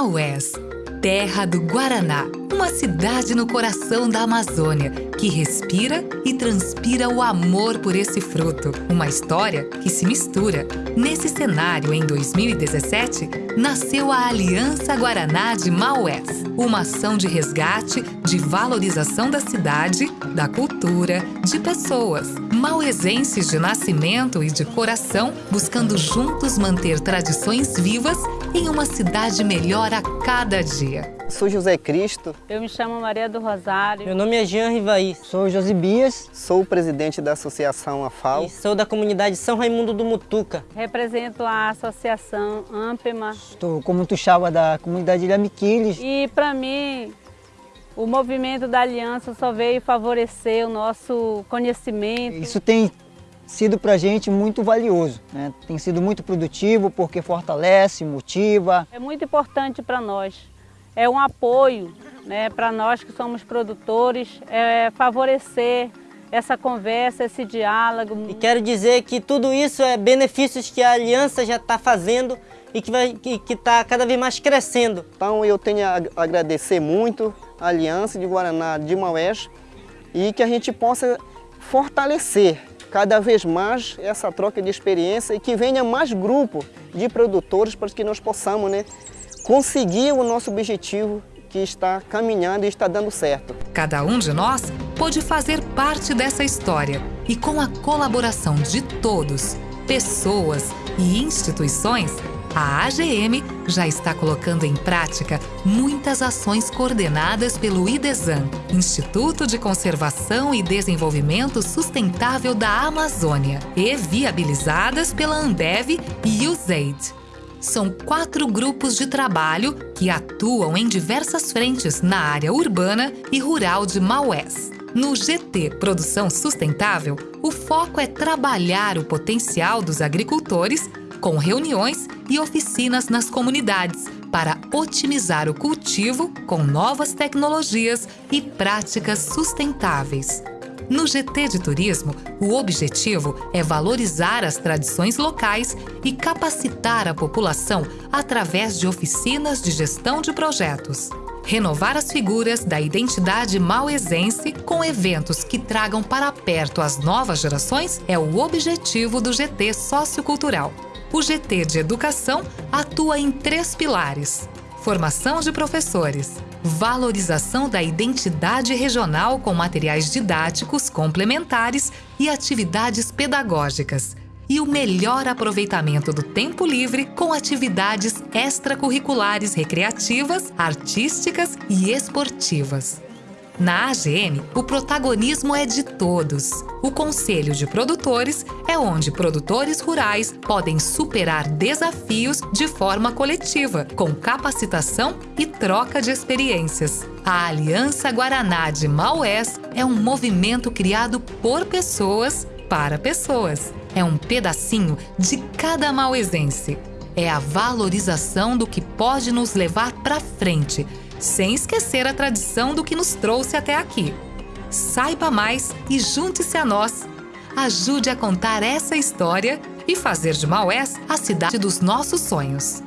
Maués, terra do Guaraná, uma cidade no coração da Amazônia que respira e transpira o amor por esse fruto. Uma história que se mistura. Nesse cenário, em 2017, nasceu a Aliança Guaraná de Maués, uma ação de resgate, de valorização da cidade, da cultura, de pessoas. Mauesenses de nascimento e de coração, buscando juntos manter tradições vivas em uma cidade melhor a cada dia. Sou José Cristo. Eu me chamo Maria do Rosário. Meu nome é Jean Rivaí. Sou Josibias. Sou o presidente da Associação AFAL. E sou da comunidade São Raimundo do Mutuca. Represento a Associação Ampema. Estou como tuxaba da comunidade de Amiquiles. E para mim, o movimento da aliança só veio favorecer o nosso conhecimento. Isso tem sido para a gente muito valioso, né? tem sido muito produtivo porque fortalece, motiva. É muito importante para nós é um apoio né, para nós que somos produtores, é favorecer essa conversa, esse diálogo. E quero dizer que tudo isso é benefícios que a Aliança já está fazendo e que está que, que tá cada vez mais crescendo. Então eu tenho a agradecer muito Aliança de Guaraná de Maués e que a gente possa fortalecer cada vez mais essa troca de experiência e que venha mais grupo de produtores para que nós possamos né, conseguir o nosso objetivo que está caminhando e está dando certo. Cada um de nós pode fazer parte dessa história e com a colaboração de todos, pessoas e instituições, a AGM já está colocando em prática muitas ações coordenadas pelo IDESAN, Instituto de Conservação e Desenvolvimento Sustentável da Amazônia, e viabilizadas pela Ambev e USAID. São quatro grupos de trabalho que atuam em diversas frentes na área urbana e rural de Maués. No GT Produção Sustentável, o foco é trabalhar o potencial dos agricultores com reuniões e oficinas nas comunidades para otimizar o cultivo com novas tecnologias e práticas sustentáveis. No GT de Turismo, o objetivo é valorizar as tradições locais e capacitar a população através de oficinas de gestão de projetos. Renovar as figuras da identidade mauesense com eventos que tragam para perto as novas gerações é o objetivo do GT Sociocultural. O GT de Educação atua em três pilares: formação de professores, valorização da identidade regional com materiais didáticos complementares e atividades pedagógicas, e o melhor aproveitamento do tempo livre com atividades extracurriculares recreativas, artísticas e esportivas. Na AGM, o protagonismo é de todos. O Conselho de Produtores é onde produtores rurais podem superar desafios de forma coletiva, com capacitação e troca de experiências. A Aliança Guaraná de Maués é um movimento criado por pessoas para pessoas. É um pedacinho de cada mauesense. É a valorização do que pode nos levar para frente sem esquecer a tradição do que nos trouxe até aqui. Saiba mais e junte-se a nós. Ajude a contar essa história e fazer de Maués a cidade dos nossos sonhos.